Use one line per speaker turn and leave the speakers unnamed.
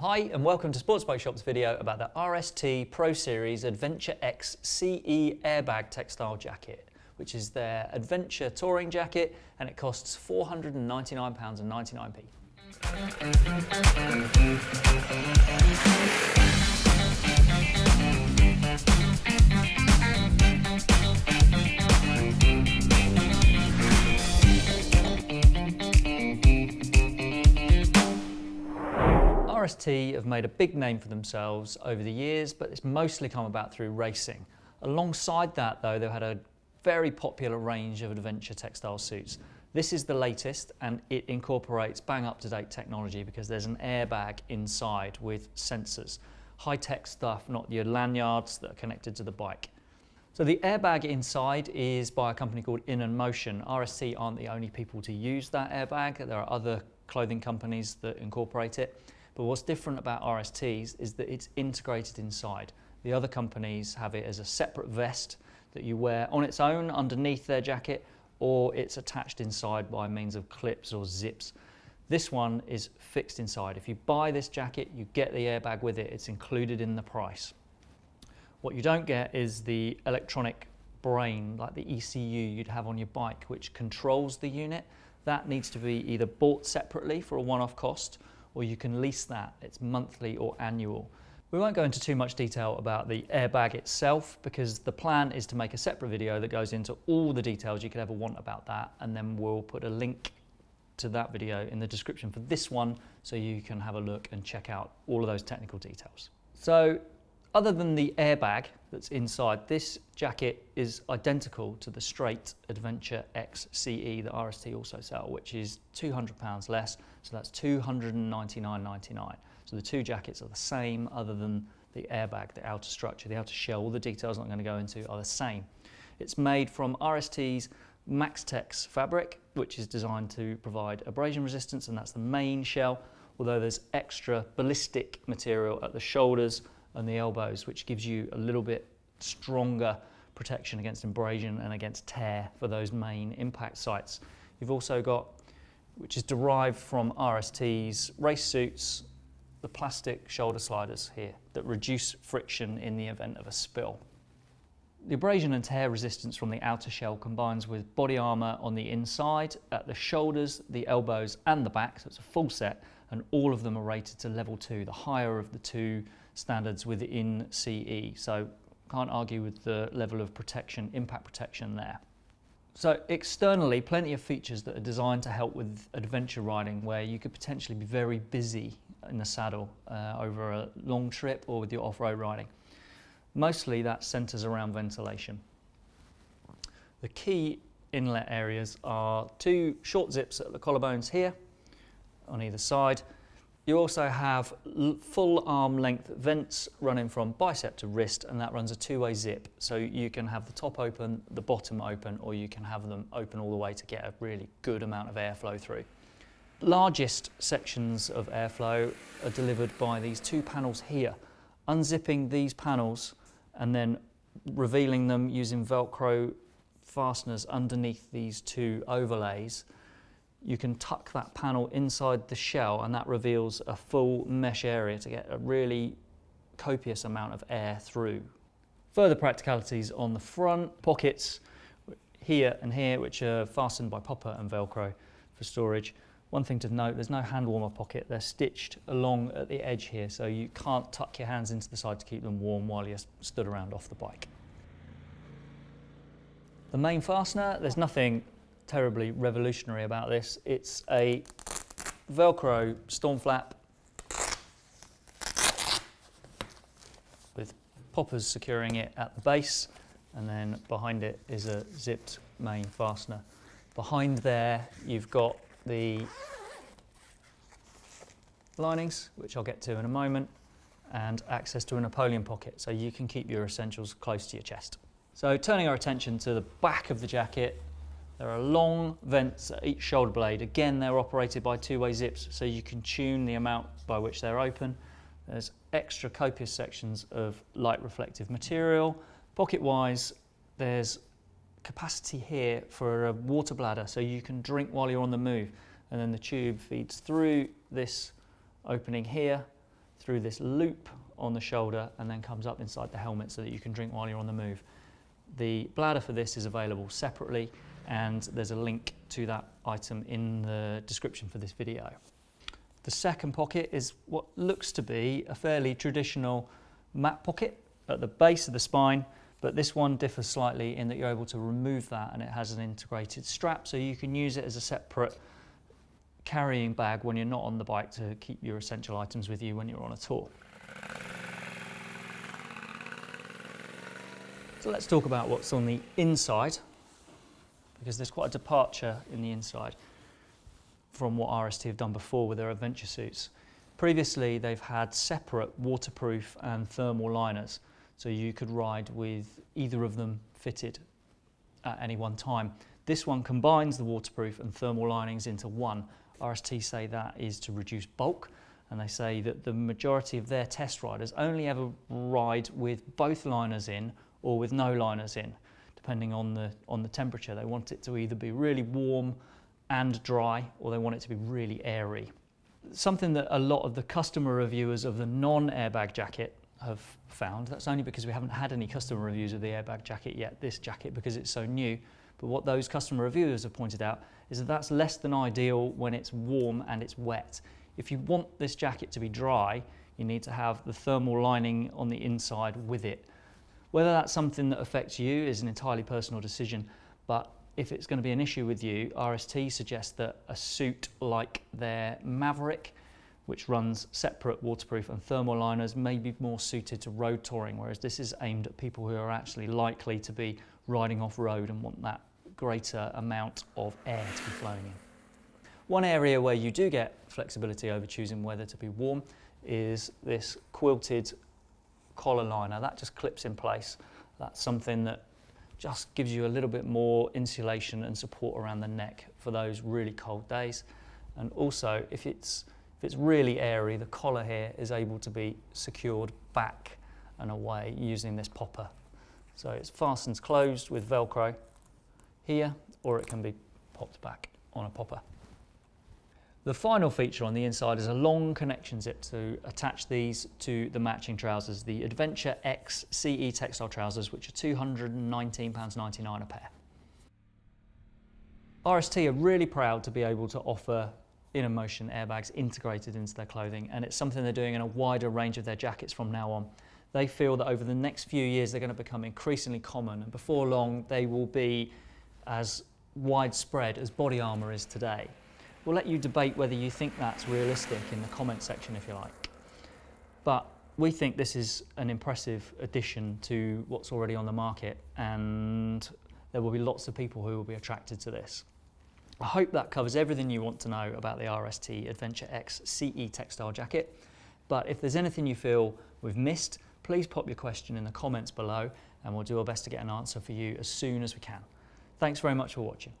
Hi and welcome to Sports Bike Shop's video about the RST Pro Series Adventure X CE airbag textile jacket, which is their adventure touring jacket and it costs £499.99p. Have made a big name for themselves over the years, but it's mostly come about through racing. Alongside that though, they've had a very popular range of adventure textile suits. This is the latest and it incorporates bang up to date technology because there's an airbag inside with sensors. High tech stuff, not your lanyards that are connected to the bike. So the airbag inside is by a company called In&motion. RST aren't the only people to use that airbag. There are other clothing companies that incorporate it. But what's different about RSTs is that it's integrated inside. The other companies have it as a separate vest that you wear on its own underneath their jacket or it's attached inside by means of clips or zips. This one is fixed inside. If you buy this jacket, you get the airbag with it. It's included in the price. What you don't get is the electronic brain, like the ECU you'd have on your bike, which controls the unit. That needs to be either bought separately for a one-off cost or you can lease that. It's monthly or annual. We won't go into too much detail about the airbag itself because the plan is to make a separate video that goes into all the details you could ever want about that and then we'll put a link to that video in the description for this one so you can have a look and check out all of those technical details. So other than the airbag that's inside, this jacket is identical to the straight Adventure XCE that RST also sell, which is £200 less, so that's £299.99. So the two jackets are the same other than the airbag, the outer structure, the outer shell, all the details I'm going to go into are the same. It's made from RST's Maxtex fabric, which is designed to provide abrasion resistance, and that's the main shell, although there's extra ballistic material at the shoulders, and the elbows, which gives you a little bit stronger protection against abrasion and against tear for those main impact sites. You've also got, which is derived from RST's race suits, the plastic shoulder sliders here that reduce friction in the event of a spill. The abrasion and tear resistance from the outer shell combines with body armour on the inside, at the shoulders, the elbows and the back, so it's a full set, and all of them are rated to level 2, the higher of the two standards within CE. So can't argue with the level of protection, impact protection there. So externally, plenty of features that are designed to help with adventure riding where you could potentially be very busy in the saddle uh, over a long trip or with your off-road riding. Mostly that centres around ventilation. The key inlet areas are two short zips at the collarbones here on either side you also have full arm length vents running from bicep to wrist and that runs a two-way zip. So you can have the top open, the bottom open, or you can have them open all the way to get a really good amount of airflow through. Largest sections of airflow are delivered by these two panels here. Unzipping these panels and then revealing them using Velcro fasteners underneath these two overlays you can tuck that panel inside the shell and that reveals a full mesh area to get a really copious amount of air through. Further practicalities on the front, pockets here and here which are fastened by popper and velcro for storage. One thing to note, there's no hand warmer pocket, they're stitched along at the edge here so you can't tuck your hands into the side to keep them warm while you're stood around off the bike. The main fastener, there's nothing terribly revolutionary about this. It's a Velcro storm flap with poppers securing it at the base and then behind it is a zipped main fastener. Behind there you've got the linings, which I'll get to in a moment, and access to a Napoleon pocket so you can keep your essentials close to your chest. So turning our attention to the back of the jacket, there are long vents at each shoulder blade. Again, they're operated by two-way zips, so you can tune the amount by which they're open. There's extra copious sections of light reflective material. Pocket-wise, there's capacity here for a water bladder, so you can drink while you're on the move. And then the tube feeds through this opening here, through this loop on the shoulder and then comes up inside the helmet so that you can drink while you're on the move. The bladder for this is available separately and there's a link to that item in the description for this video. The second pocket is what looks to be a fairly traditional map pocket at the base of the spine, but this one differs slightly in that you're able to remove that and it has an integrated strap so you can use it as a separate carrying bag when you're not on the bike to keep your essential items with you when you're on a tour. So let's talk about what's on the inside because there's quite a departure in the inside from what RST have done before with their adventure suits. Previously, they've had separate waterproof and thermal liners, so you could ride with either of them fitted at any one time. This one combines the waterproof and thermal linings into one. RST say that is to reduce bulk, and they say that the majority of their test riders only ever ride with both liners in or with no liners in, depending on the, on the temperature. They want it to either be really warm and dry, or they want it to be really airy. Something that a lot of the customer reviewers of the non-airbag jacket have found, that's only because we haven't had any customer reviews of the airbag jacket yet, this jacket, because it's so new, but what those customer reviewers have pointed out is that that's less than ideal when it's warm and it's wet. If you want this jacket to be dry, you need to have the thermal lining on the inside with it. Whether that's something that affects you is an entirely personal decision, but if it's going to be an issue with you, RST suggests that a suit like their Maverick, which runs separate waterproof and thermal liners, may be more suited to road touring, whereas this is aimed at people who are actually likely to be riding off road and want that greater amount of air to be flowing in. One area where you do get flexibility over choosing whether to be warm is this quilted collar liner. That just clips in place. That's something that just gives you a little bit more insulation and support around the neck for those really cold days. And also, if it's, if it's really airy, the collar here is able to be secured back and away using this popper. So it fastens closed with Velcro here, or it can be popped back on a popper. The final feature on the inside is a long connection zip to attach these to the matching trousers, the Adventure X CE textile trousers, which are £219.99 a pair. RST are really proud to be able to offer In&motion airbags integrated into their clothing, and it's something they're doing in a wider range of their jackets from now on. They feel that over the next few years they're going to become increasingly common, and before long they will be as widespread as body armour is today. We'll let you debate whether you think that's realistic in the comment section if you like. But we think this is an impressive addition to what's already on the market and there will be lots of people who will be attracted to this. I hope that covers everything you want to know about the RST Adventure X CE textile jacket. But if there's anything you feel we've missed, please pop your question in the comments below and we'll do our best to get an answer for you as soon as we can. Thanks very much for watching.